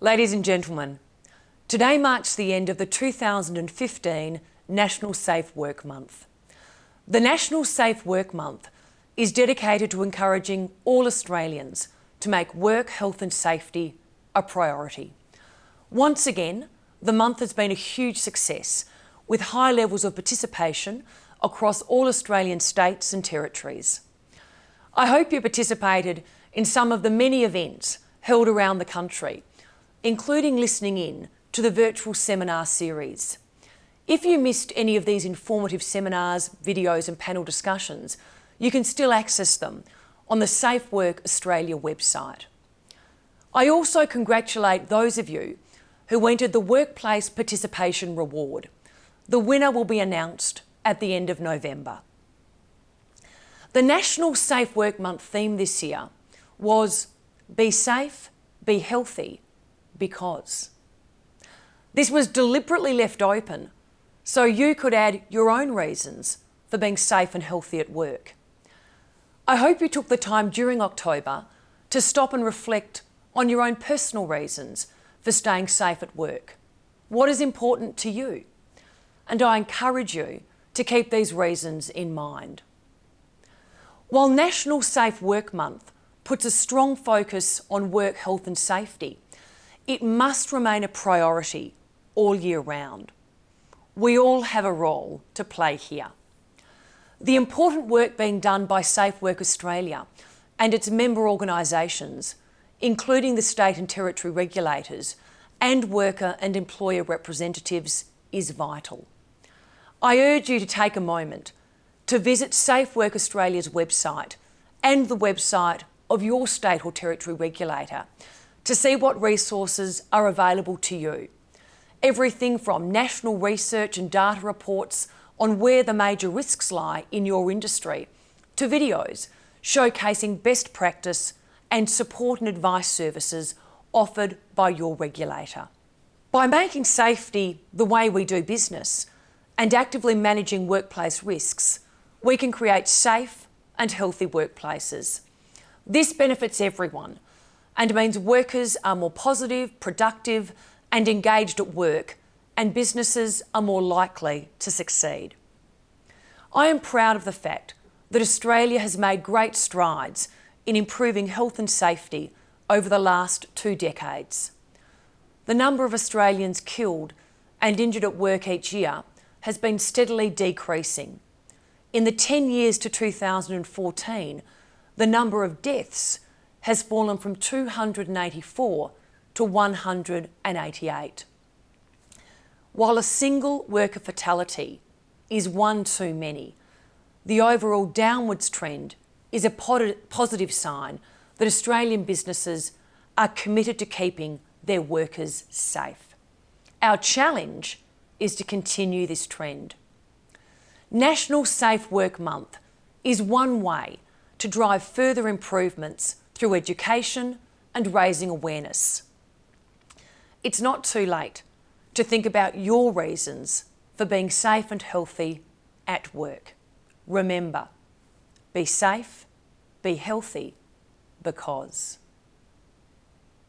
Ladies and gentlemen, today marks the end of the 2015 National Safe Work Month. The National Safe Work Month is dedicated to encouraging all Australians to make work, health and safety a priority. Once again, the month has been a huge success with high levels of participation across all Australian states and territories. I hope you participated in some of the many events held around the country including listening in to the virtual seminar series. If you missed any of these informative seminars, videos and panel discussions, you can still access them on the Safe Work Australia website. I also congratulate those of you who entered the Workplace Participation Reward. The winner will be announced at the end of November. The National Safe Work Month theme this year was Be Safe, Be Healthy, because. This was deliberately left open so you could add your own reasons for being safe and healthy at work. I hope you took the time during October to stop and reflect on your own personal reasons for staying safe at work. What is important to you? And I encourage you to keep these reasons in mind. While National Safe Work Month puts a strong focus on work health and safety, it must remain a priority all year round. We all have a role to play here. The important work being done by Safe Work Australia and its member organisations, including the state and territory regulators and worker and employer representatives, is vital. I urge you to take a moment to visit Safe Work Australia's website and the website of your state or territory regulator to see what resources are available to you. Everything from national research and data reports on where the major risks lie in your industry to videos showcasing best practice and support and advice services offered by your regulator. By making safety the way we do business and actively managing workplace risks, we can create safe and healthy workplaces. This benefits everyone, and means workers are more positive, productive and engaged at work and businesses are more likely to succeed. I am proud of the fact that Australia has made great strides in improving health and safety over the last two decades. The number of Australians killed and injured at work each year has been steadily decreasing. In the 10 years to 2014, the number of deaths has fallen from 284 to 188. While a single worker fatality is one too many, the overall downwards trend is a positive sign that Australian businesses are committed to keeping their workers safe. Our challenge is to continue this trend. National Safe Work Month is one way to drive further improvements through education and raising awareness. It's not too late to think about your reasons for being safe and healthy at work. Remember, be safe, be healthy, because.